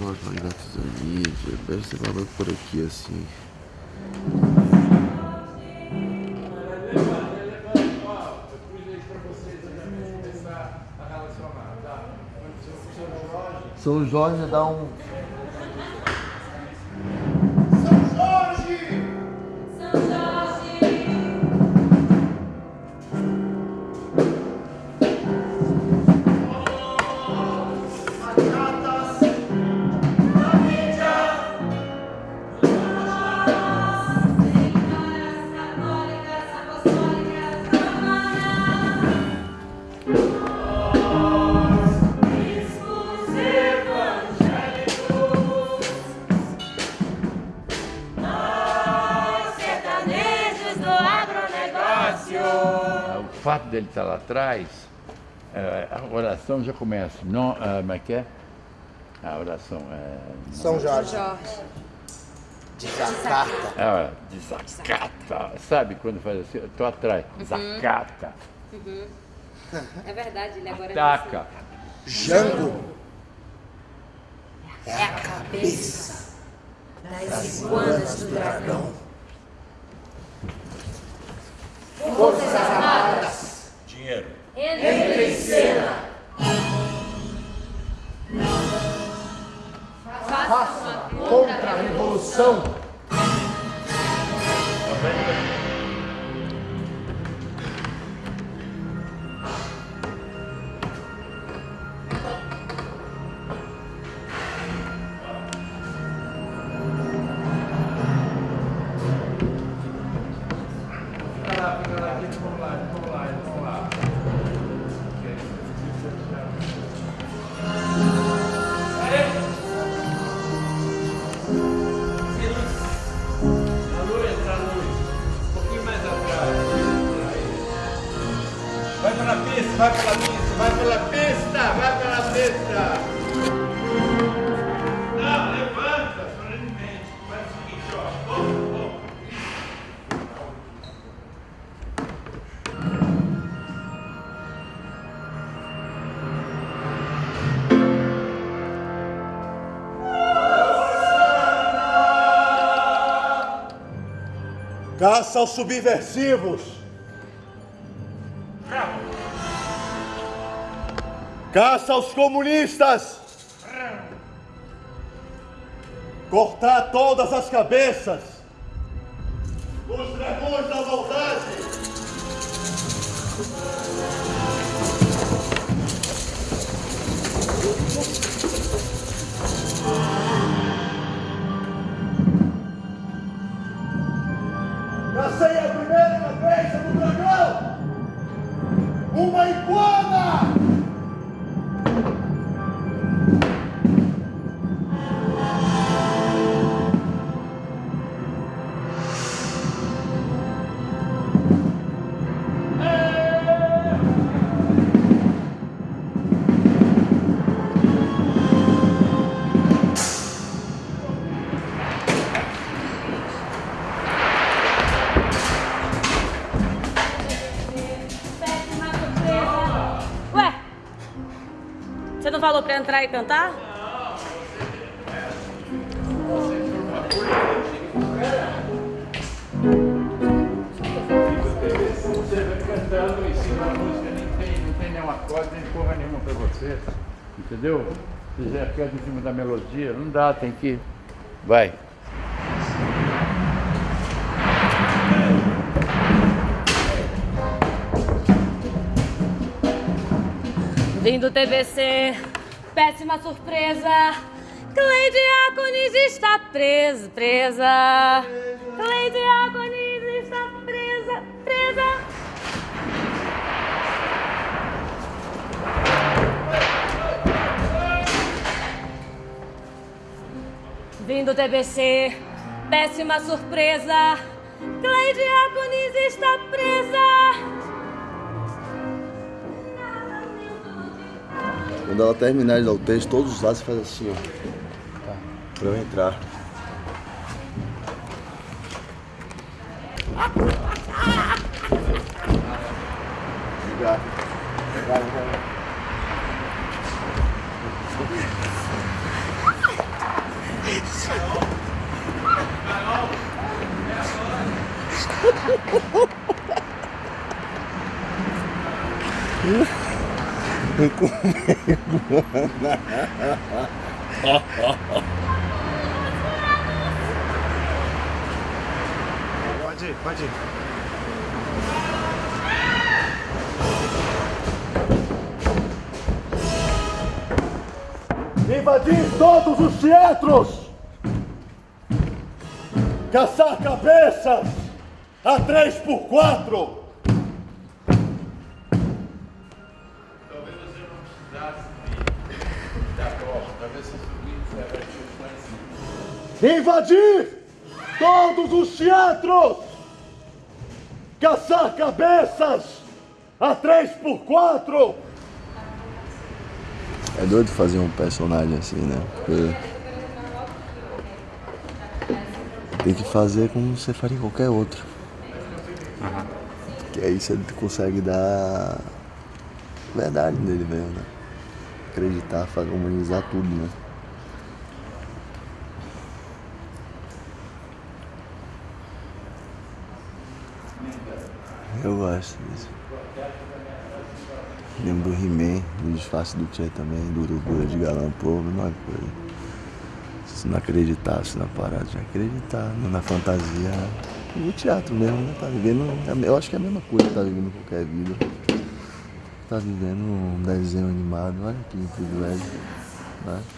Nós magnatos da mídia, deve ser falando por aqui assim. São Jorge dá um fato dele estar lá atrás, é, a oração já começa. Não, uh, como é que é? A oração é. São Jorge. Jorge. Desacata. É, desacata. Sabe quando faz assim? Eu tô atrás. Desacata. Uhum. É verdade, ele agora Ataca. é Jango. É a cabeça das iguanas do dragão. Armadas. Vai pela pista, vai pela pista, vai pela pista. Não, levanta, solenemente. Faz o seguinte, ó. Oh, oh. Caça aos subversivos. Caça aos comunistas. Cortar todas as cabeças. Os dragões da maldade. Falou pra entrar e cantar? Você vai cantando em cima da música, nem tem, não tem nenhum acorde, nem porra nenhuma pra você. Entendeu? Se canta em cima da melodia, não dá, tem que. Vai. Vim do TVC, péssima surpresa. Cleide Aconis está presa, presa. Cleide Aconis está presa, presa. Vim do TBC, péssima surpresa. Cleide Agonis está presa. Quando ela terminar de dar o texto, todos os lados você faz assim, ó. Tá. Pra eu entrar. Obrigado. Obrigado. Yeah. Pode ir, pode ir. Invadir todos os teatros! Caçar cabeças! A três por quatro! Invadir todos os teatros! Caçar cabeças! A três por quatro! É doido fazer um personagem assim, né? Tem que fazer como você faria qualquer outro. Que aí você consegue dar verdade nele mesmo, né? Acreditar, humanizar tudo, né? Eu gosto disso. Lembro do He-Man, do disfarce do Tchê também, do Urubu de Galão Povo, é coisa. Se não acreditasse na parada, já acreditar né? na fantasia, no teatro mesmo, né? Tá vivendo, eu acho que é a mesma coisa que tá vivendo qualquer vida. Tá vivendo um desenho animado, olha que privilégio, né?